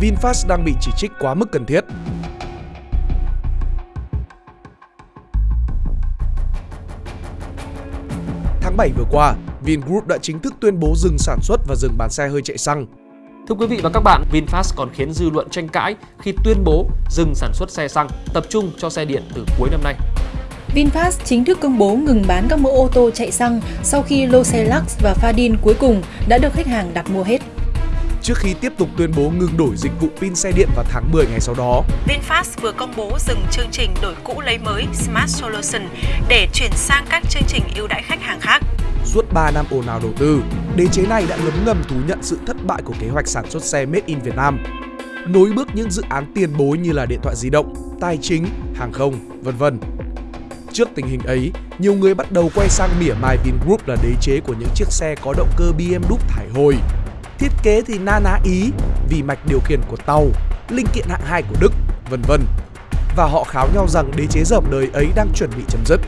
VinFast đang bị chỉ trích quá mức cần thiết. Tháng 7 vừa qua, Vingroup đã chính thức tuyên bố dừng sản xuất và dừng bán xe hơi chạy xăng. Thưa quý vị và các bạn, VinFast còn khiến dư luận tranh cãi khi tuyên bố dừng sản xuất xe xăng, tập trung cho xe điện từ cuối năm nay. VinFast chính thức công bố ngừng bán các mẫu ô tô chạy xăng sau khi lô xe Lux và Fadin cuối cùng đã được khách hàng đặt mua hết. Trước khi tiếp tục tuyên bố ngừng đổi dịch vụ pin xe điện vào tháng 10 ngày sau đó, VinFast vừa công bố dừng chương trình đổi cũ lấy mới Smart Solution để chuyển sang các chương trình ưu đãi khách hàng khác. Suốt 3 năm ồn ào đầu tư, đế chế này đã ngấm ngầm thú nhận sự thất bại của kế hoạch sản xuất xe Made in Việt Nam. Nối bước những dự án tiền bối như là điện thoại di động, tài chính, hàng không, vân vân. Trước tình hình ấy, nhiều người bắt đầu quay sang mỉa mai Vingroup là đế chế của những chiếc xe có động cơ BM đúc thải hồi. Thiết kế thì na ná Ý vì mạch điều khiển của tàu, linh kiện hạng 2 của Đức, vân vân. Và họ kháo nhau rằng đế chế dởm đời ấy đang chuẩn bị chấm dứt.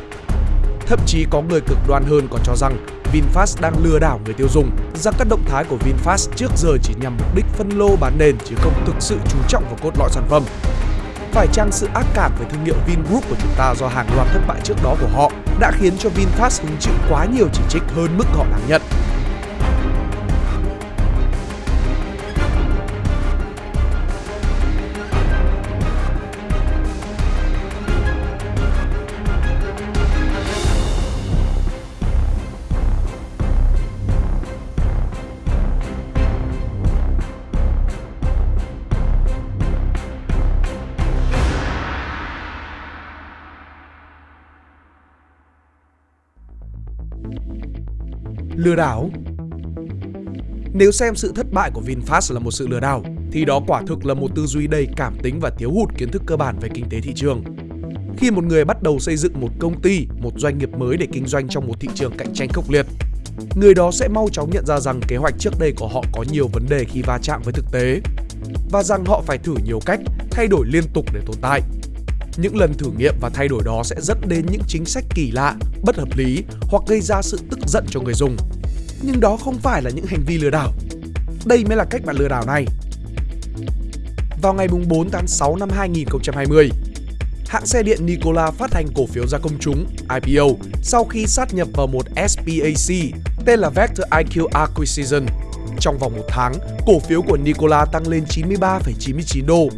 Thậm chí có người cực đoan hơn còn cho rằng VinFast đang lừa đảo người tiêu dùng rằng các động thái của VinFast trước giờ chỉ nhằm mục đích phân lô bán nền chứ không thực sự chú trọng vào cốt lõi sản phẩm. Phải chăng sự ác cảm về thương hiệu Vingroup của chúng ta do hàng loạt thất bại trước đó của họ đã khiến cho VinFast hứng chịu quá nhiều chỉ trích hơn mức họ đáng nhận? Lừa đảo Nếu xem sự thất bại của VinFast là một sự lừa đảo, thì đó quả thực là một tư duy đầy cảm tính và thiếu hụt kiến thức cơ bản về kinh tế thị trường. Khi một người bắt đầu xây dựng một công ty, một doanh nghiệp mới để kinh doanh trong một thị trường cạnh tranh khốc liệt, người đó sẽ mau chóng nhận ra rằng kế hoạch trước đây của họ có nhiều vấn đề khi va chạm với thực tế và rằng họ phải thử nhiều cách, thay đổi liên tục để tồn tại. Những lần thử nghiệm và thay đổi đó sẽ dẫn đến những chính sách kỳ lạ, bất hợp lý hoặc gây ra sự tức giận cho người dùng. Nhưng đó không phải là những hành vi lừa đảo. Đây mới là cách bạn lừa đảo này. Vào ngày 4 tháng 6 năm 2020, hãng xe điện Nikola phát hành cổ phiếu ra công chúng IPO sau khi sát nhập vào một SPAC tên là Vector IQ Acquisition. Trong vòng một tháng, cổ phiếu của Nikola tăng lên 93,99 đô,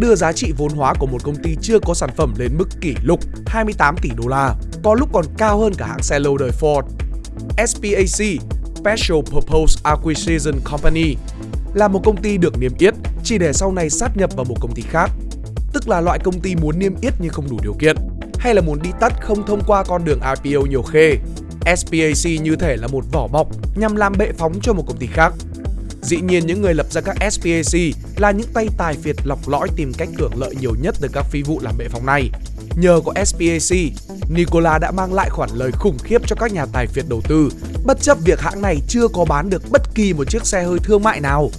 đưa giá trị vốn hóa của một công ty chưa có sản phẩm lên mức kỷ lục 28 tỷ đô la, có lúc còn cao hơn cả hãng xe lâu đời Ford. SPAC Special Purpose Acquisition Company là một công ty được niêm yết chỉ để sau này sát nhập vào một công ty khác, tức là loại công ty muốn niêm yết nhưng không đủ điều kiện, hay là muốn đi tắt không thông qua con đường IPO nhiều khê. SPAC như thể là một vỏ bọc nhằm làm bệ phóng cho một công ty khác. Dĩ nhiên những người lập ra các SPAC là những tay tài phiệt lọc lõi tìm cách hưởng lợi nhiều nhất từ các phi vụ làm bệ phóng này. Nhờ có SPAC, Nikola đã mang lại khoản lời khủng khiếp cho các nhà tài phiệt đầu tư, bất chấp việc hãng này chưa có bán được bất kỳ một chiếc xe hơi thương mại nào.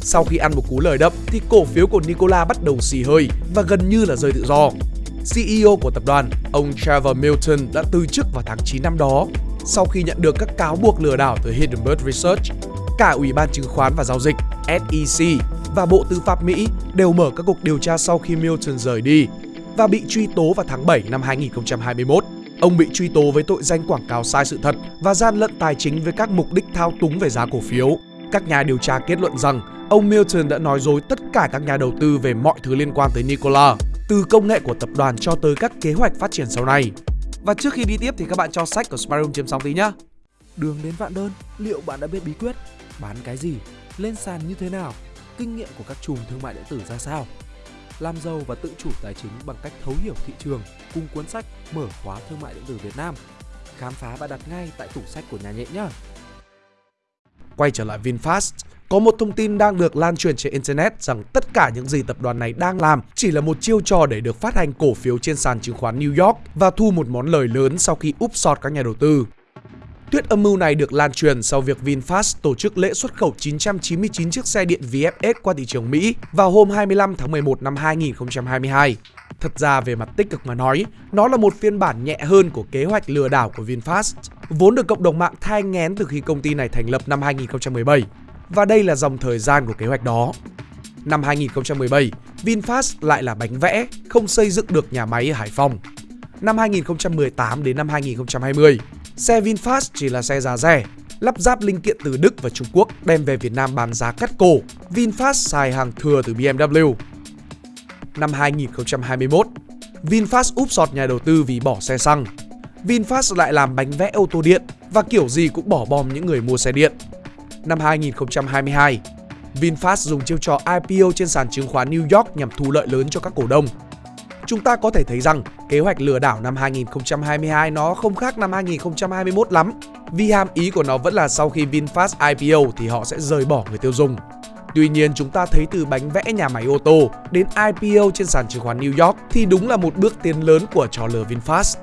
Sau khi ăn một cú lời đậm thì cổ phiếu của Nikola bắt đầu xì hơi và gần như là rơi tự do. CEO của tập đoàn, ông Trevor Milton đã từ chức vào tháng 9 năm đó sau khi nhận được các cáo buộc lừa đảo từ Hindenburg Research. Cả Ủy ban Chứng khoán và Giao dịch SEC và Bộ Tư pháp Mỹ đều mở các cuộc điều tra sau khi Milton rời đi và bị truy tố vào tháng 7 năm 2021. Ông bị truy tố với tội danh quảng cáo sai sự thật và gian lận tài chính với các mục đích thao túng về giá cổ phiếu. Các nhà điều tra kết luận rằng ông Milton đã nói dối tất cả các nhà đầu tư về mọi thứ liên quan tới Nikola, từ công nghệ của tập đoàn cho tới các kế hoạch phát triển sau này. Và trước khi đi tiếp thì các bạn cho sách của Spyroom chiếm sóng tí nhá. Đường đến vạn đơn, liệu bạn đã biết bí quyết? Bán cái gì? Lên sàn như thế nào? Kinh nghiệm của các chùm thương mại điện tử ra sao? Làm giàu và tự chủ tài chính bằng cách thấu hiểu thị trường cùng cuốn sách Mở khóa thương mại điện tử Việt Nam. Khám phá và đặt ngay tại tủ sách của nhà nhện nhé. Quay trở lại VinFast, có một thông tin đang được lan truyền trên Internet rằng tất cả những gì tập đoàn này đang làm chỉ là một chiêu trò để được phát hành cổ phiếu trên sàn chứng khoán New York và thu một món lời lớn sau khi úp sọt các nhà đầu tư. Tuyết âm mưu này được lan truyền sau việc VinFast tổ chức lễ xuất khẩu 999 chiếc xe điện VFS qua thị trường Mỹ vào hôm 25 tháng 11 năm 2022. Thật ra về mặt tích cực mà nói, nó là một phiên bản nhẹ hơn của kế hoạch lừa đảo của VinFast, vốn được cộng đồng mạng thai ngén từ khi công ty này thành lập năm 2017. Và đây là dòng thời gian của kế hoạch đó. Năm 2017, VinFast lại là bánh vẽ, không xây dựng được nhà máy ở Hải Phòng. Năm 2018 đến năm 2020, xe VinFast chỉ là xe giá rẻ, lắp ráp linh kiện từ Đức và Trung Quốc đem về Việt Nam bán giá cắt cổ. VinFast xài hàng thừa từ BMW. Năm 2021, VinFast úp sọt nhà đầu tư vì bỏ xe xăng. VinFast lại làm bánh vẽ ô tô điện và kiểu gì cũng bỏ bom những người mua xe điện. Năm 2022, VinFast dùng chiêu trò IPO trên sàn chứng khoán New York nhằm thu lợi lớn cho các cổ đông. Chúng ta có thể thấy rằng kế hoạch lừa đảo năm 2022 nó không khác năm 2021 lắm vì hàm ý của nó vẫn là sau khi VinFast IPO thì họ sẽ rời bỏ người tiêu dùng. Tuy nhiên chúng ta thấy từ bánh vẽ nhà máy ô tô đến IPO trên sàn chứng khoán New York thì đúng là một bước tiến lớn của trò lừa VinFast.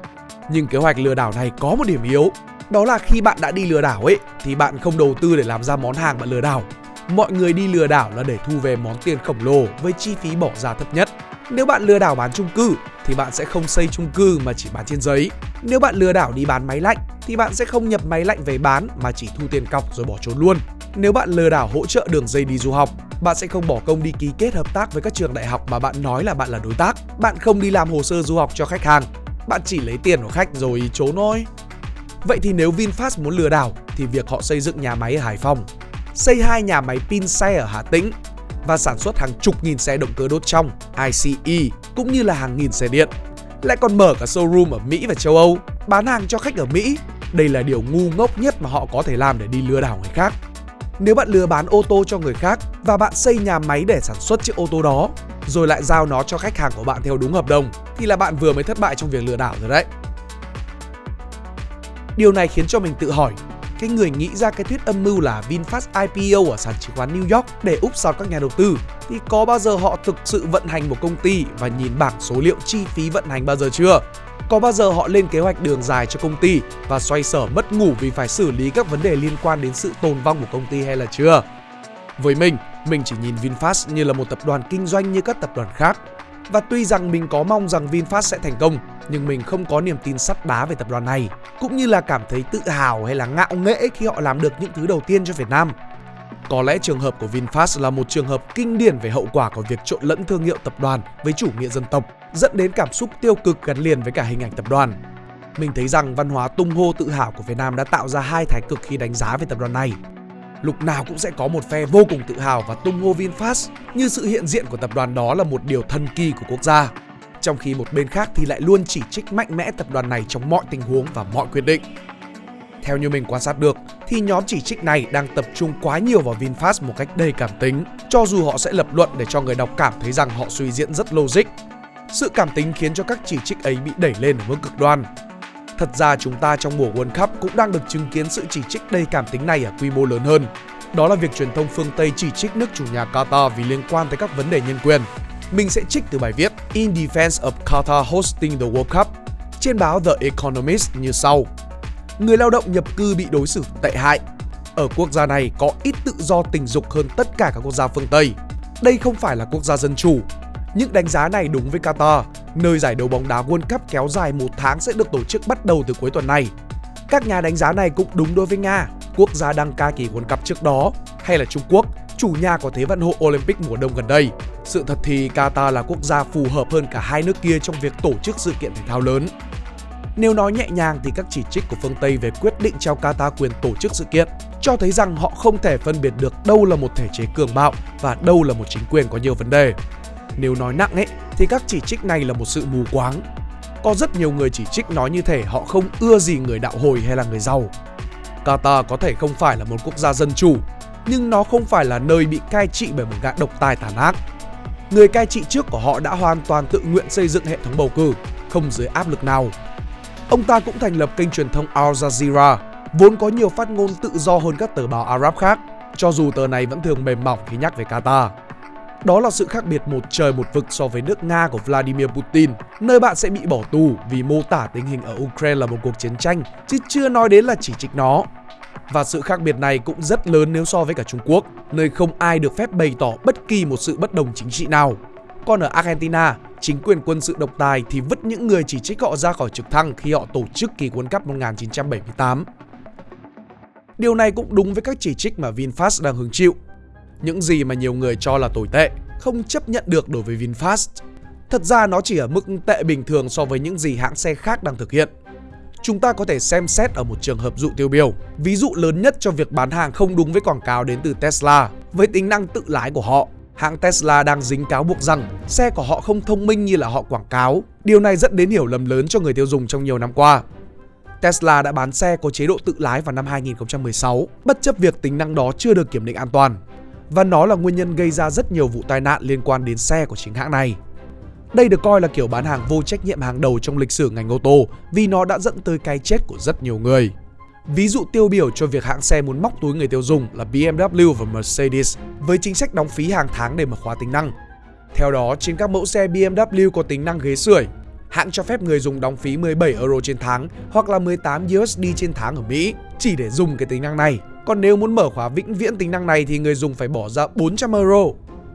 Nhưng kế hoạch lừa đảo này có một điểm yếu, đó là khi bạn đã đi lừa đảo ấy thì bạn không đầu tư để làm ra món hàng bạn lừa đảo. Mọi người đi lừa đảo là để thu về món tiền khổng lồ với chi phí bỏ ra thấp nhất. Nếu bạn lừa đảo bán chung cư thì bạn sẽ không xây chung cư mà chỉ bán trên giấy. Nếu bạn lừa đảo đi bán máy lạnh thì bạn sẽ không nhập máy lạnh về bán mà chỉ thu tiền cọc rồi bỏ trốn luôn. Nếu bạn lừa đảo hỗ trợ đường dây đi du học, bạn sẽ không bỏ công đi ký kết hợp tác với các trường đại học mà bạn nói là bạn là đối tác. Bạn không đi làm hồ sơ du học cho khách hàng. Bạn chỉ lấy tiền của khách rồi trốn thôi. Vậy thì nếu VinFast muốn lừa đảo thì việc họ xây dựng nhà máy ở Hải Phòng, xây hai nhà máy pin xe ở Hà Tĩnh và sản xuất hàng chục nghìn xe động cơ đốt trong ICE cũng như là hàng nghìn xe điện. Lại còn mở cả showroom ở Mỹ và châu Âu, bán hàng cho khách ở Mỹ. Đây là điều ngu ngốc nhất mà họ có thể làm để đi lừa đảo người khác. Nếu bạn lừa bán ô tô cho người khác và bạn xây nhà máy để sản xuất chiếc ô tô đó, rồi lại giao nó cho khách hàng của bạn theo đúng hợp đồng, thì là bạn vừa mới thất bại trong việc lừa đảo rồi đấy. Điều này khiến cho mình tự hỏi, cái người nghĩ ra cái thuyết âm mưu là VinFast IPO ở sàn chứng khoán New York để úp sọt các nhà đầu tư thì có bao giờ họ thực sự vận hành một công ty và nhìn bảng số liệu chi phí vận hành bao giờ chưa? Có bao giờ họ lên kế hoạch đường dài cho công ty và xoay sở mất ngủ vì phải xử lý các vấn đề liên quan đến sự tồn vong của công ty hay là chưa? Với mình, mình chỉ nhìn VinFast như là một tập đoàn kinh doanh như các tập đoàn khác. Và tuy rằng mình có mong rằng VinFast sẽ thành công, nhưng mình không có niềm tin sắt đá về tập đoàn này, cũng như là cảm thấy tự hào hay là ngạo nghễ khi họ làm được những thứ đầu tiên cho Việt Nam. Có lẽ trường hợp của VinFast là một trường hợp kinh điển về hậu quả của việc trộn lẫn thương hiệu tập đoàn với chủ nghĩa dân tộc, dẫn đến cảm xúc tiêu cực gắn liền với cả hình ảnh tập đoàn. Mình thấy rằng văn hóa tung hô tự hào của Việt Nam đã tạo ra hai thái cực khi đánh giá về tập đoàn này. Lúc nào cũng sẽ có một phe vô cùng tự hào và tung hô VinFast như sự hiện diện của tập đoàn đó là một điều thần kỳ của quốc gia. Trong khi một bên khác thì lại luôn chỉ trích mạnh mẽ tập đoàn này trong mọi tình huống và mọi quyết định. Theo như mình quan sát được, thì nhóm chỉ trích này đang tập trung quá nhiều vào VinFast một cách đầy cảm tính, cho dù họ sẽ lập luận để cho người đọc cảm thấy rằng họ suy diễn rất logic. Sự cảm tính khiến cho các chỉ trích ấy bị đẩy lên ở mức cực đoan. Thật ra chúng ta trong mùa World Cup cũng đang được chứng kiến sự chỉ trích đầy cảm tính này ở quy mô lớn hơn. Đó là việc truyền thông phương Tây chỉ trích nước chủ nhà Qatar vì liên quan tới các vấn đề nhân quyền. Mình sẽ trích từ bài viết In Defense of Qatar Hosting the World Cup trên báo The Economist như sau người lao động nhập cư bị đối xử tệ hại. Ở quốc gia này có ít tự do tình dục hơn tất cả các quốc gia phương Tây. Đây không phải là quốc gia dân chủ. Những đánh giá này đúng với Qatar, nơi giải đấu bóng đá World Cup kéo dài một tháng sẽ được tổ chức bắt đầu từ cuối tuần này. Các nhà đánh giá này cũng đúng đối với Nga, quốc gia đăng ca kỳ World Cup trước đó, hay là Trung Quốc, chủ nhà của Thế vận hội Olympic mùa đông gần đây. Sự thật thì Qatar là quốc gia phù hợp hơn cả hai nước kia trong việc tổ chức sự kiện thể thao lớn. Nếu nói nhẹ nhàng thì các chỉ trích của phương Tây về quyết định trao Qatar quyền tổ chức sự kiện cho thấy rằng họ không thể phân biệt được đâu là một thể chế cường bạo và đâu là một chính quyền có nhiều vấn đề. Nếu nói nặng ấy thì các chỉ trích này là một sự mù quáng. Có rất nhiều người chỉ trích nói như thể họ không ưa gì người đạo hồi hay là người giàu. Qatar có thể không phải là một quốc gia dân chủ, nhưng nó không phải là nơi bị cai trị bởi một gã độc tài tàn ác. Người cai trị trước của họ đã hoàn toàn tự nguyện xây dựng hệ thống bầu cử, không dưới áp lực nào Ông ta cũng thành lập kênh truyền thông Al Jazeera, vốn có nhiều phát ngôn tự do hơn các tờ báo Arab khác, cho dù tờ này vẫn thường mềm mỏng khi nhắc về Qatar. Đó là sự khác biệt một trời một vực so với nước Nga của Vladimir Putin, nơi bạn sẽ bị bỏ tù vì mô tả tình hình ở Ukraine là một cuộc chiến tranh, chứ chưa nói đến là chỉ trích nó. Và sự khác biệt này cũng rất lớn nếu so với cả Trung Quốc, nơi không ai được phép bày tỏ bất kỳ một sự bất đồng chính trị nào. Còn ở Argentina, chính quyền quân sự độc tài thì vứt những người chỉ trích họ ra khỏi trực thăng khi họ tổ chức kỳ World Cup 1978. Điều này cũng đúng với các chỉ trích mà VinFast đang hứng chịu. Những gì mà nhiều người cho là tồi tệ không chấp nhận được đối với VinFast. Thật ra nó chỉ ở mức tệ bình thường so với những gì hãng xe khác đang thực hiện. Chúng ta có thể xem xét ở một trường hợp dụ tiêu biểu. Ví dụ lớn nhất cho việc bán hàng không đúng với quảng cáo đến từ Tesla với tính năng tự lái của họ. Hãng Tesla đang dính cáo buộc rằng xe của họ không thông minh như là họ quảng cáo. Điều này dẫn đến hiểu lầm lớn cho người tiêu dùng trong nhiều năm qua. Tesla đã bán xe có chế độ tự lái vào năm 2016, bất chấp việc tính năng đó chưa được kiểm định an toàn. Và nó là nguyên nhân gây ra rất nhiều vụ tai nạn liên quan đến xe của chính hãng này. Đây được coi là kiểu bán hàng vô trách nhiệm hàng đầu trong lịch sử ngành ô tô vì nó đã dẫn tới cái chết của rất nhiều người. Ví dụ tiêu biểu cho việc hãng xe muốn móc túi người tiêu dùng là BMW và Mercedes với chính sách đóng phí hàng tháng để mở khóa tính năng. Theo đó, trên các mẫu xe BMW có tính năng ghế sưởi, hãng cho phép người dùng đóng phí 17 euro trên tháng hoặc là 18 USD trên tháng ở Mỹ chỉ để dùng cái tính năng này. Còn nếu muốn mở khóa vĩnh viễn tính năng này thì người dùng phải bỏ ra 400 euro.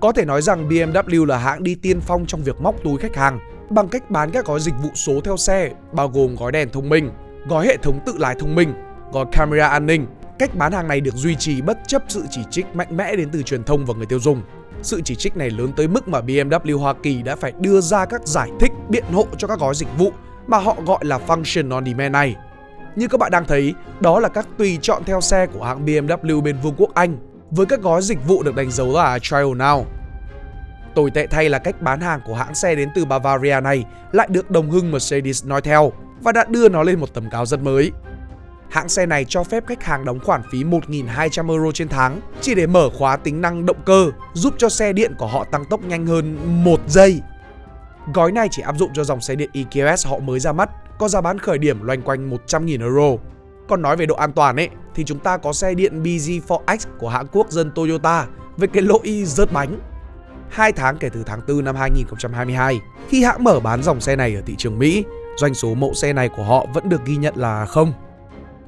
Có thể nói rằng BMW là hãng đi tiên phong trong việc móc túi khách hàng bằng cách bán các gói dịch vụ số theo xe, bao gồm gói đèn thông minh, gói hệ thống tự lái thông minh, gói camera an ninh. Cách bán hàng này được duy trì bất chấp sự chỉ trích mạnh mẽ đến từ truyền thông và người tiêu dùng. Sự chỉ trích này lớn tới mức mà BMW Hoa Kỳ đã phải đưa ra các giải thích biện hộ cho các gói dịch vụ mà họ gọi là Function on Demand này. Như các bạn đang thấy, đó là các tùy chọn theo xe của hãng BMW bên Vương quốc Anh với các gói dịch vụ được đánh dấu là Trial Now. Tồi tệ thay là cách bán hàng của hãng xe đến từ Bavaria này lại được đồng hưng Mercedes nói theo và đã đưa nó lên một tầm cao rất mới. Hãng xe này cho phép khách hàng đóng khoản phí 1.200 euro trên tháng chỉ để mở khóa tính năng động cơ, giúp cho xe điện của họ tăng tốc nhanh hơn 1 giây. Gói này chỉ áp dụng cho dòng xe điện EQS họ mới ra mắt, có giá bán khởi điểm loanh quanh 100.000 euro. Còn nói về độ an toàn ấy, thì chúng ta có xe điện BZ4X của hãng quốc dân Toyota với cái lỗi rớt bánh. Hai tháng kể từ tháng 4 năm 2022, khi hãng mở bán dòng xe này ở thị trường Mỹ, doanh số mẫu xe này của họ vẫn được ghi nhận là không.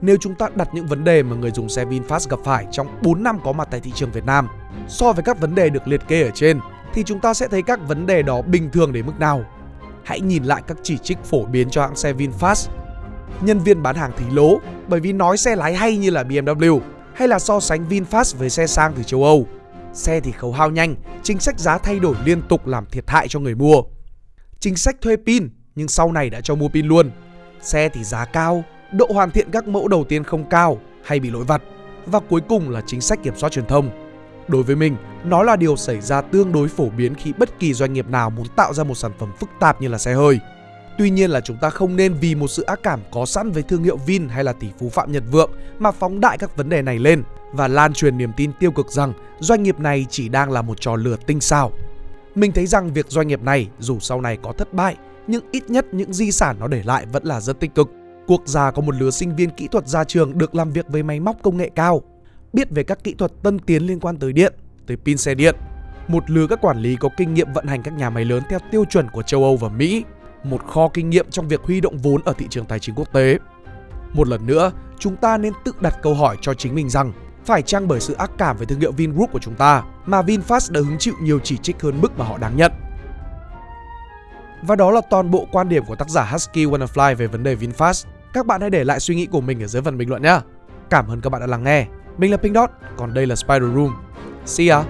Nếu chúng ta đặt những vấn đề mà người dùng xe VinFast gặp phải trong 4 năm có mặt tại thị trường Việt Nam so với các vấn đề được liệt kê ở trên thì chúng ta sẽ thấy các vấn đề đó bình thường đến mức nào. Hãy nhìn lại các chỉ trích phổ biến cho hãng xe VinFast. Nhân viên bán hàng thì lố bởi vì nói xe lái hay như là BMW hay là so sánh VinFast với xe sang từ châu Âu. Xe thì khấu hao nhanh, chính sách giá thay đổi liên tục làm thiệt hại cho người mua. Chính sách thuê pin nhưng sau này đã cho mua pin luôn. Xe thì giá cao, độ hoàn thiện các mẫu đầu tiên không cao hay bị lỗi vặt và cuối cùng là chính sách kiểm soát truyền thông. Đối với mình, nó là điều xảy ra tương đối phổ biến khi bất kỳ doanh nghiệp nào muốn tạo ra một sản phẩm phức tạp như là xe hơi. Tuy nhiên là chúng ta không nên vì một sự ác cảm có sẵn với thương hiệu Vin hay là tỷ phú Phạm Nhật Vượng mà phóng đại các vấn đề này lên và lan truyền niềm tin tiêu cực rằng doanh nghiệp này chỉ đang là một trò lừa tinh xảo. Mình thấy rằng việc doanh nghiệp này dù sau này có thất bại nhưng ít nhất những di sản nó để lại vẫn là rất tích cực. Quốc gia có một lứa sinh viên kỹ thuật ra trường được làm việc với máy móc công nghệ cao, biết về các kỹ thuật tân tiến liên quan tới điện, tới pin xe điện. Một lứa các quản lý có kinh nghiệm vận hành các nhà máy lớn theo tiêu chuẩn của châu Âu và Mỹ, một kho kinh nghiệm trong việc huy động vốn ở thị trường tài chính quốc tế. Một lần nữa, chúng ta nên tự đặt câu hỏi cho chính mình rằng phải chăng bởi sự ác cảm với thương hiệu Vingroup của chúng ta mà VinFast đã hứng chịu nhiều chỉ trích hơn mức mà họ đáng nhận. Và đó là toàn bộ quan điểm của tác giả Husky Wannafly về vấn đề VinFast. Các bạn hãy để lại suy nghĩ của mình ở dưới phần bình luận nhé. Cảm ơn các bạn đã lắng nghe. Mình là Pink Dot, còn đây là Spider Room. See ya!